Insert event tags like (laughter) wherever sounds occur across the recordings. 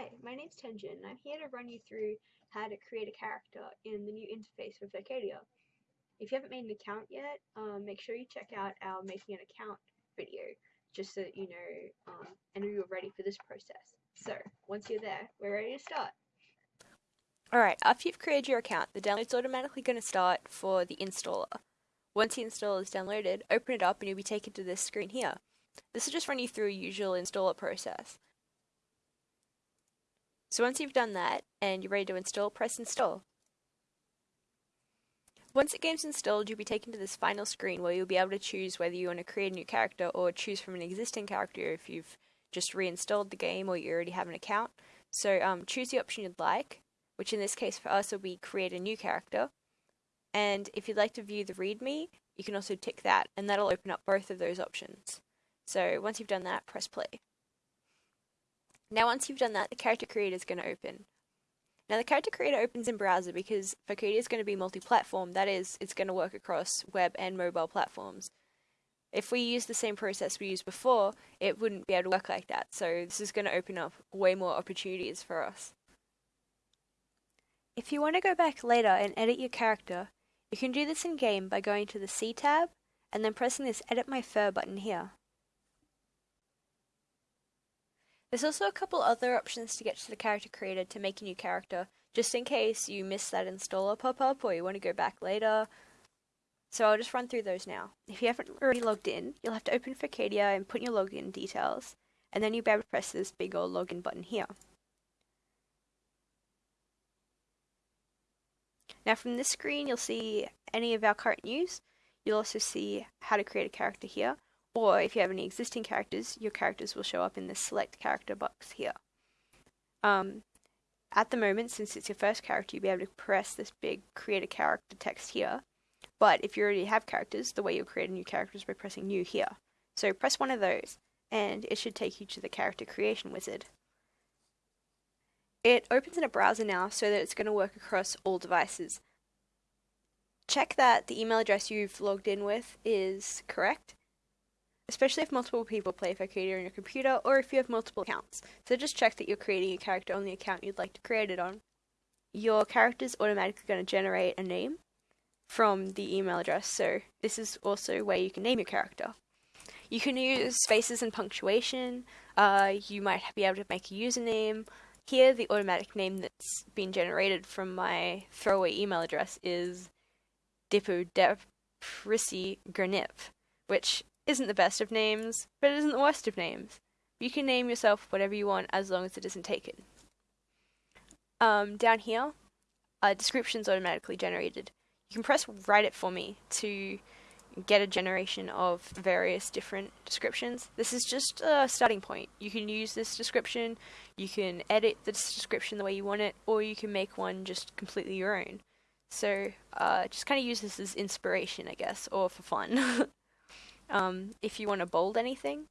Hi, my name's Tenjin and I'm here to run you through how to create a character in the new interface for Furcadia. If you haven't made an account yet, um, make sure you check out our making an account video just so that you know um, and you're ready for this process. So, once you're there, we're ready to start. Alright, after you've created your account, the download's automatically going to start for the installer. Once the installer is downloaded, open it up and you'll be taken to this screen here. This will just run you through a usual installer process. So once you've done that and you're ready to install, press install. Once the game's installed, you'll be taken to this final screen where you'll be able to choose whether you want to create a new character or choose from an existing character if you've just reinstalled the game or you already have an account. So um, choose the option you'd like, which in this case for us will be create a new character. And if you'd like to view the README, you can also tick that, and that'll open up both of those options. So once you've done that, press play. Now once you've done that, the character creator is going to open. Now the character creator opens in browser because Furcadia is going to be multi-platform, that is, it's going to work across web and mobile platforms. If we use the same process we used before, it wouldn't be able to work like that, so this is going to open up way more opportunities for us. If you want to go back later and edit your character, you can do this in-game by going to the C tab and then pressing this Edit My Fur button here. There's also a couple other options to get to the character creator to make a new character, just in case you miss that installer pop-up or you want to go back later. So I'll just run through those now. If you haven't already logged in, you'll have to open Furcadia and put in your login details, and then you'll be able to press this big old login button here. Now from this screen, you'll see any of our current news. You'll also see how to create a character here, or if you have any existing characters, your characters will show up in the select character box here. Um, at the moment, since it's your first character, you'll be able to press this big create a character text here. But if you already have characters, the way you'll create a new character is by pressing new here. So press one of those, and it should take you to the character creation wizard. It opens in a browser now so that it's going to work across all devices. Check that the email address you've logged in with is correct especially if multiple people play Furcadia on your computer or if you have multiple accounts. So just check that you're creating a character on the account you'd like to create it on. Your character is automatically going to generate a name from the email address, so this is also where you can name your character. You can use spaces and punctuation, uh, you might be able to make a username. Here, the automatic name that's been generated from my throwaway email address is Dipodeprissi Gurniv, which isn't the best of names, but it isn't the worst of names. You can name yourself whatever you want as long as it isn't taken. Um, down here, a description's automatically generated. You can press write it for me to get a generation of various different descriptions. This is just a starting point. You can use this description, you can edit the description the way you want it, or you can make one just completely your own. So uh, just kind of use this as inspiration, I guess, or for fun. (laughs) Um, if you want to bold anything,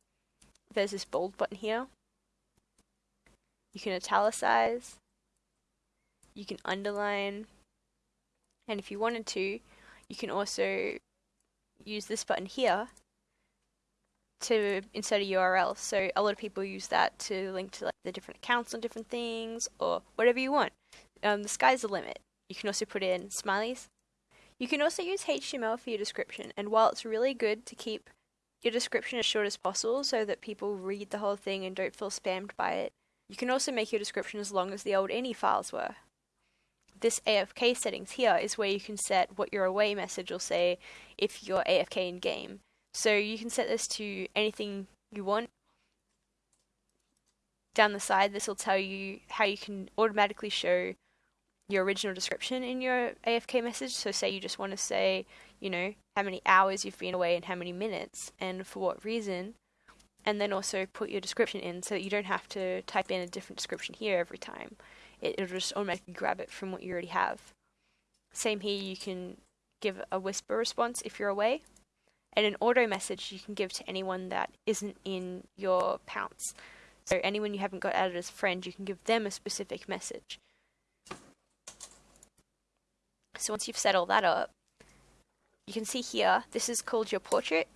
there's this bold button here. You can italicize, you can underline, and if you wanted to, you can also use this button here to insert a URL. So a lot of people use that to link to like the different accounts on different things or whatever you want. Um, the sky's the limit. You can also put in smileys, you can also use HTML for your description, and while it's really good to keep your description as short as possible so that people read the whole thing and don't feel spammed by it, you can also make your description as long as the old ini files were. This AFK settings here is where you can set what your away message will say if you're AFK in game. So you can set this to anything you want. Down the side, this will tell you how you can automatically show your original description in your AFK message. So say you just want to say, you know, how many hours you've been away and how many minutes and for what reason. And then also put your description in so that you don't have to type in a different description here every time. It, it'll just automatically grab it from what you already have. Same here, you can give a whisper response if you're away. And an auto message you can give to anyone that isn't in your pounce. So anyone you haven't got added as friend, you can give them a specific message. So once you've set all that up, you can see here, this is called your portrait.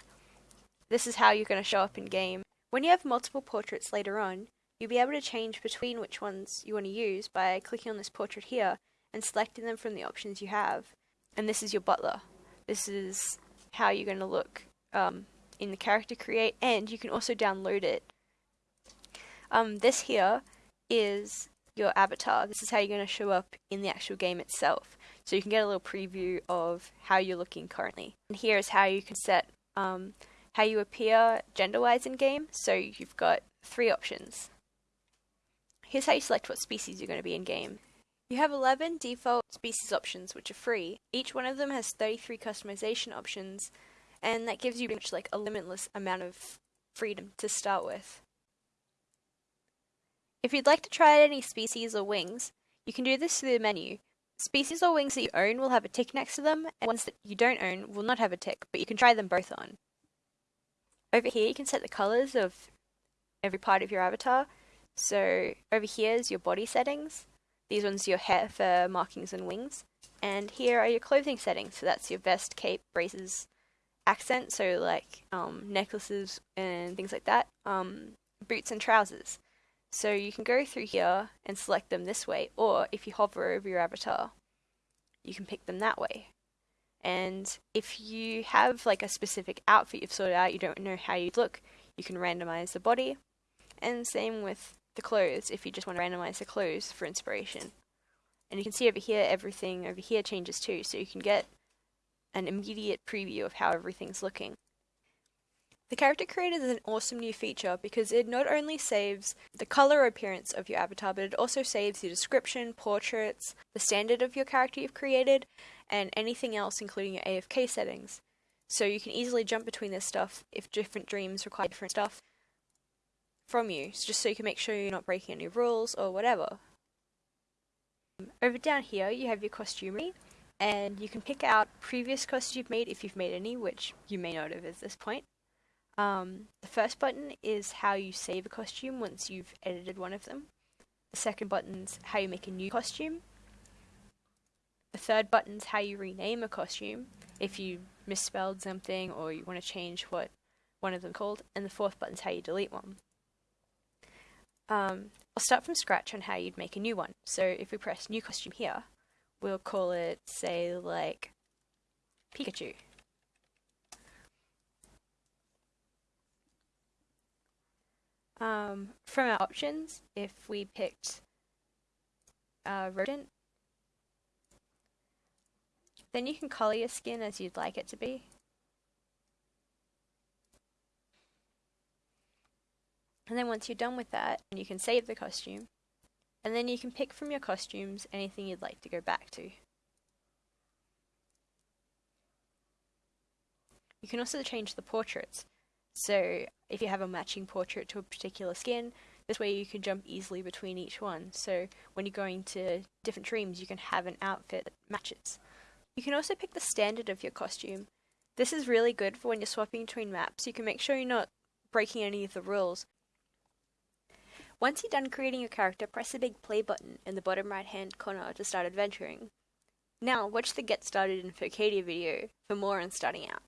This is how you're going to show up in game. When you have multiple portraits later on, you'll be able to change between which ones you want to use by clicking on this portrait here and selecting them from the options you have. And this is your butler. This is how you're going to look um, in the character create, and you can also download it. Um, this here is your avatar. This is how you're going to show up in the actual game itself. So you can get a little preview of how you're looking currently. And here is how you can set um, how you appear gender-wise in game. So you've got three options. Here's how you select what species you're going to be in game. You have 11 default species options which are free. Each one of them has 33 customization options and that gives you much like a limitless amount of freedom to start with. If you'd like to try any species or wings, you can do this through the menu. Species or wings that you own will have a tick next to them, and ones that you don't own will not have a tick, but you can try them both on. Over here you can set the colours of every part of your avatar. So over here is your body settings. These ones are your hair, fur, markings and wings. And here are your clothing settings. So that's your vest, cape, braces, accent. So like um, necklaces and things like that. Um, boots and trousers. So you can go through here and select them this way, or if you hover over your avatar, you can pick them that way. And if you have like a specific outfit you've sorted out, you don't know how you'd look, you can randomize the body. And same with the clothes, if you just want to randomize the clothes for inspiration. And you can see over here, everything over here changes too, so you can get an immediate preview of how everything's looking. The Character Creator is an awesome new feature because it not only saves the color appearance of your avatar, but it also saves your description, portraits, the standard of your character you've created, and anything else including your AFK settings. So you can easily jump between this stuff if different dreams require different stuff from you, just so you can make sure you're not breaking any rules or whatever. Over down here you have your costumery, and you can pick out previous costumes you've made if you've made any, which you may not have at this point. Um, the first button is how you save a costume once you've edited one of them. The second button's how you make a new costume. The third button's how you rename a costume if you misspelled something or you want to change what one of them called. And the fourth button's how you delete one. Um, I'll start from scratch on how you'd make a new one. So if we press new costume here, we'll call it, say, like Pikachu. Um, from our options, if we picked uh, rodent, then you can color your skin as you'd like it to be. And then once you're done with that, you can save the costume. And then you can pick from your costumes anything you'd like to go back to. You can also change the portraits. So if you have a matching portrait to a particular skin, this way you can jump easily between each one. So when you're going to different dreams, you can have an outfit that matches. You can also pick the standard of your costume. This is really good for when you're swapping between maps. You can make sure you're not breaking any of the rules. Once you're done creating your character, press the big play button in the bottom right hand corner to start adventuring. Now, watch the Get Started in Furcadia video for more on starting out.